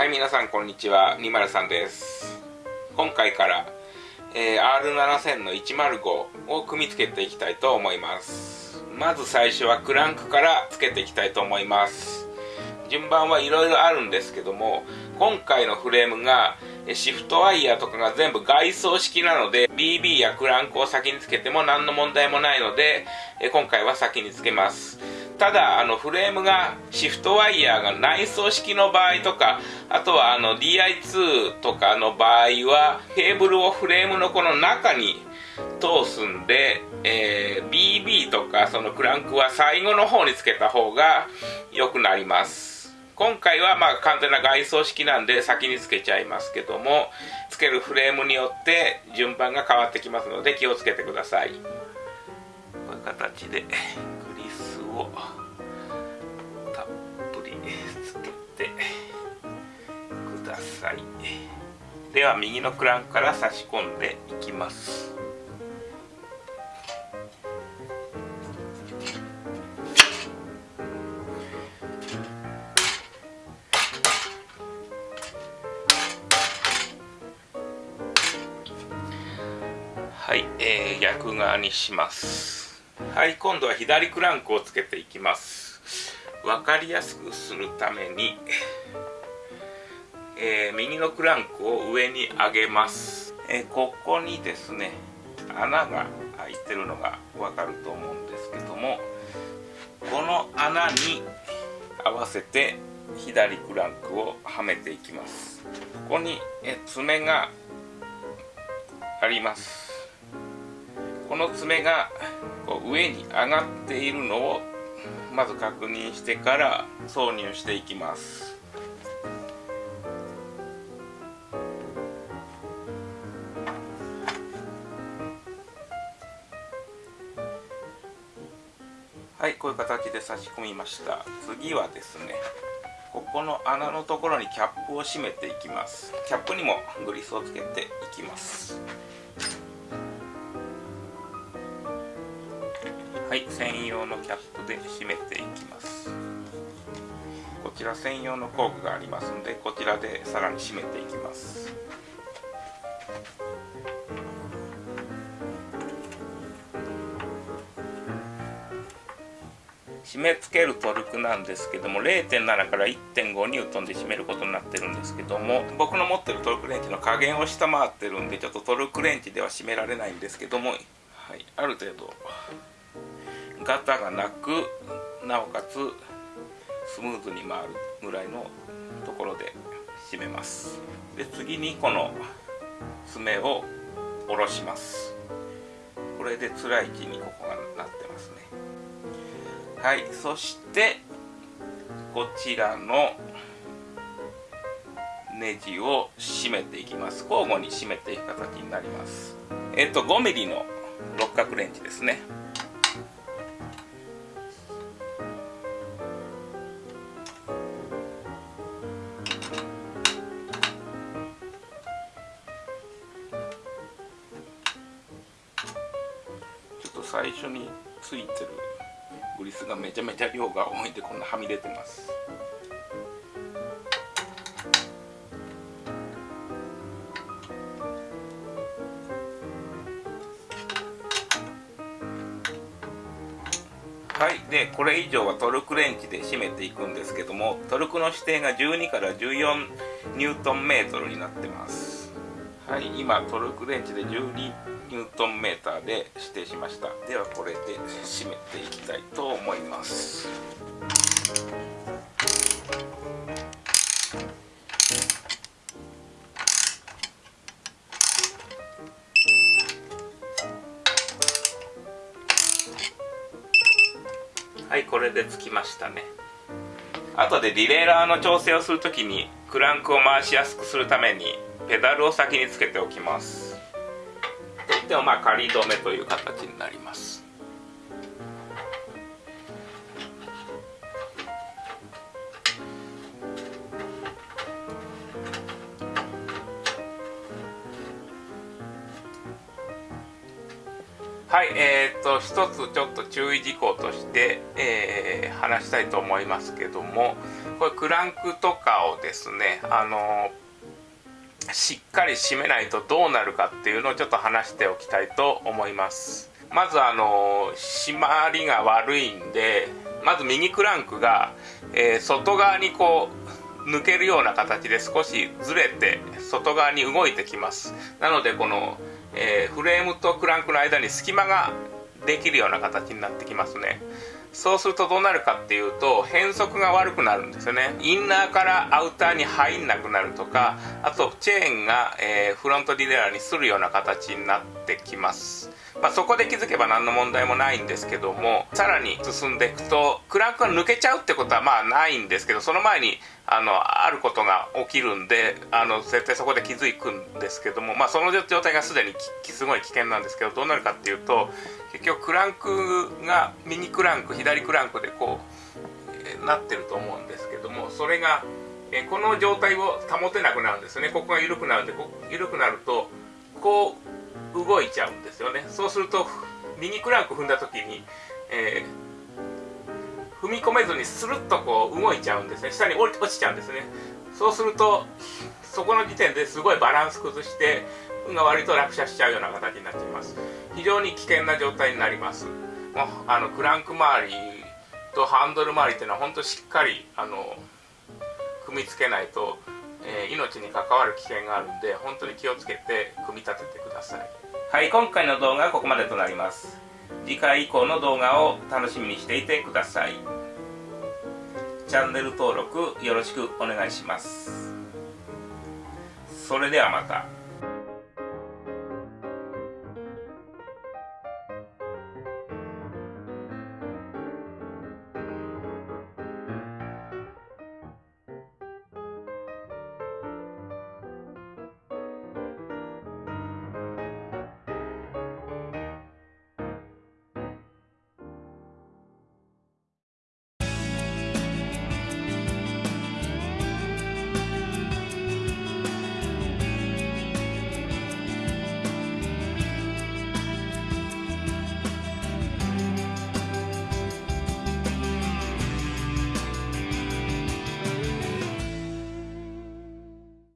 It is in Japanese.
はい皆さんこんにちは。203です。今回から、えー、R7000 の105を組み付けていきたいと思います。まず最初はクランクから付けていきたいと思います。順番はいろいろあるんですけども今回のフレームがシフトワイヤーとかが全部外装式なので BB やクランクを先につけても何の問題もないので今回は先につけます。ただあのフレームがシフトワイヤーが内装式の場合とかあとはあの DI2 とかの場合はケーブルをフレームのこの中に通すんで、えー、BB とかそのクランクは最後の方につけた方が良くなります。今回はまあ完全な外装式なんで先につけちゃいますけどもつけるフレームによって順番が変わってきますので気をつけてください。こういう形でをたっでは右のクランクから差し込んでいきます。はい、えー、逆側にします。はい今度は左クランクをつけていきます。分かりやすくするために、えー、右のクランクを上に上げます、えー、ここにですね穴が開いてるのが分かると思うんですけどもこの穴に合わせて左クランクをはめていきます。ここにえ爪があります。この爪がこう上に上がっているのをまず確認してから挿入していきます。はいこういう形で差し込みました。次はですねここの穴のところにキャップを閉めていきます。キャップにもグリスをつけていきます。はい専用のキャップで締めていきます。こちら専用の工具がありますのでこちらでさらに締めていきます。締め付けるトルクなんですけども0.7から1.5ニュートンで締めることになってるんですけども僕の持ってるトルクレンチの加減を下回ってるんでちょっとトルクレンチでは締められないんですけども、はい、ある程度ガタがなくなおかつスムーズに回るぐらいのところで締めます。で次にこの爪を下ろします。これで辛い位置にこはいそしてこちらのネジを締めていきます。交互に締めていく形になります。えっと 5mm の六角レンチですね。ちょっと最初についてるグリスがめちゃめちゃ量が多いんでこんなはみ出てます。はい。でこれ以上はトルクレンチで締めていくんですけどもトルクの指定が12から14ニュートンメートルになってます。はい。今トルクレンチで12ニュートンメーターで指定しました。ではこれで締めていきたいと思います。はいこれでつきましたね。後でディレイラーの調整をするときにクランクを回しやすくするためにペダルを先につけておきます。てはまあ仮止めという形になります。はい、えーと、一つちょっと注意事項として、えー、話したいと思いますけどもこれクランクとかをですねあのしっかり締めないとどうなるかっていうのをちょっと話しておきたいと思います。まずあの締まりが悪いんでまず右クランクが、えー、外側にこう抜けるような形で少しずれて外側に動いてきます。なのでこの、えー、フレームとクランクの間に隙間ができるような形になってきますね。そうするとどうなるかっていうと変速が悪くなるんですよね。インナーからアウターに入んなくなるとかあとチェーンが、えー、フロントディレーにするような形になってきます。まあ、そこで気づけば何の問題もないんですけどもさらに進んでいくとクランクが抜けちゃうってことはまあないんですけどその前にあのあることが起きるんであの絶対そこで気づくんですけども、まあ、その状態がすでにすごい危険なんですけどどうなるかっていうと結局クランクが右クランク左クランクでこう、え、なってると思うんですけどもそれが、え、この状態を保てなくなるんですね。ここが緩くなるんでこ緩くなるとこう動いちゃうんですよね。そうすると右クランク踏んだ時に、えー、踏み込めずにスルッとこう動いちゃうんですね。下に落ちちゃうんですね。そうするとそこの時点ですごいバランス崩して運が割と落車しちゃうような形になっちゃいます。非常に危険な状態になります。もうあのクランク周りとハンドル周りっていうのは本当しっかりあの組み付けないと、えー、命に関わる危険があるんで本当に気をつけて組み立ててください。はい今回の動画はここまでとなります。次回以降の動画を楽しみにしていてください。チャンネル登録よろしくお願いします。それではまた。